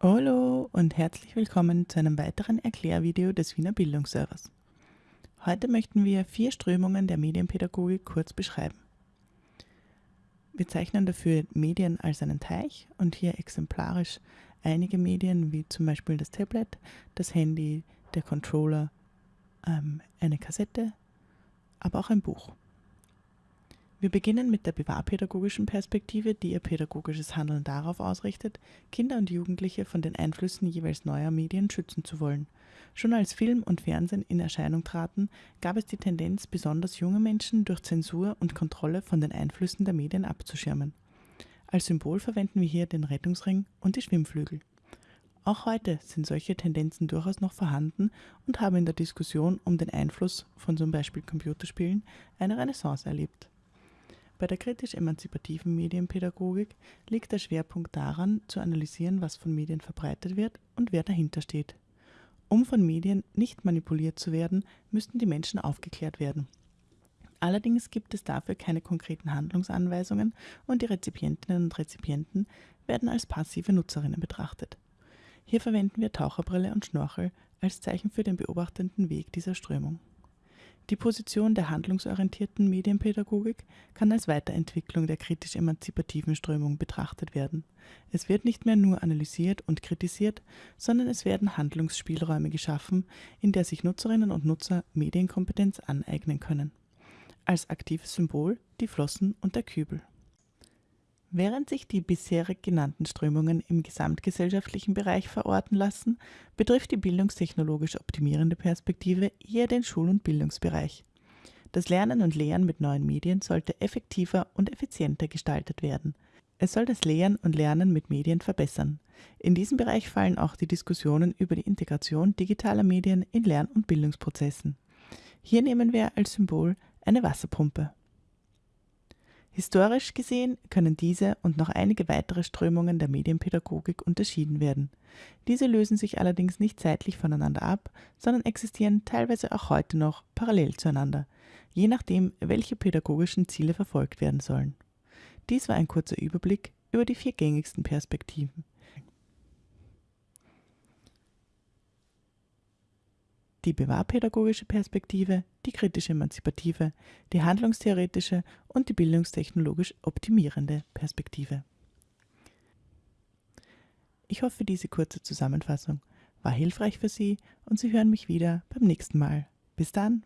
Hallo und herzlich willkommen zu einem weiteren Erklärvideo des Wiener Bildungsservers. Heute möchten wir vier Strömungen der Medienpädagogik kurz beschreiben. Wir zeichnen dafür Medien als einen Teich und hier exemplarisch einige Medien wie zum Beispiel das Tablet, das Handy, der Controller, ähm, eine Kassette, aber auch ein Buch. Wir beginnen mit der bewahrpädagogischen Perspektive, die ihr pädagogisches Handeln darauf ausrichtet, Kinder und Jugendliche von den Einflüssen jeweils neuer Medien schützen zu wollen. Schon als Film und Fernsehen in Erscheinung traten, gab es die Tendenz, besonders junge Menschen durch Zensur und Kontrolle von den Einflüssen der Medien abzuschirmen. Als Symbol verwenden wir hier den Rettungsring und die Schwimmflügel. Auch heute sind solche Tendenzen durchaus noch vorhanden und haben in der Diskussion um den Einfluss von zum Beispiel Computerspielen eine Renaissance erlebt. Bei der kritisch-emanzipativen Medienpädagogik liegt der Schwerpunkt daran, zu analysieren, was von Medien verbreitet wird und wer dahinter steht. Um von Medien nicht manipuliert zu werden, müssten die Menschen aufgeklärt werden. Allerdings gibt es dafür keine konkreten Handlungsanweisungen und die Rezipientinnen und Rezipienten werden als passive Nutzerinnen betrachtet. Hier verwenden wir Taucherbrille und Schnorchel als Zeichen für den beobachtenden Weg dieser Strömung. Die Position der handlungsorientierten Medienpädagogik kann als Weiterentwicklung der kritisch-emanzipativen Strömung betrachtet werden. Es wird nicht mehr nur analysiert und kritisiert, sondern es werden Handlungsspielräume geschaffen, in der sich Nutzerinnen und Nutzer Medienkompetenz aneignen können. Als aktives Symbol die Flossen und der Kübel. Während sich die bisherig genannten Strömungen im gesamtgesellschaftlichen Bereich verorten lassen, betrifft die bildungstechnologisch optimierende Perspektive eher den Schul- und Bildungsbereich. Das Lernen und Lehren mit neuen Medien sollte effektiver und effizienter gestaltet werden. Es soll das Lehren und Lernen mit Medien verbessern. In diesem Bereich fallen auch die Diskussionen über die Integration digitaler Medien in Lern- und Bildungsprozessen. Hier nehmen wir als Symbol eine Wasserpumpe. Historisch gesehen können diese und noch einige weitere Strömungen der Medienpädagogik unterschieden werden. Diese lösen sich allerdings nicht zeitlich voneinander ab, sondern existieren teilweise auch heute noch parallel zueinander, je nachdem, welche pädagogischen Ziele verfolgt werden sollen. Dies war ein kurzer Überblick über die vier gängigsten Perspektiven. Die bewahrpädagogische Perspektive, die kritisch-emanzipative, die handlungstheoretische und die bildungstechnologisch optimierende Perspektive. Ich hoffe, diese kurze Zusammenfassung war hilfreich für Sie und Sie hören mich wieder beim nächsten Mal. Bis dann!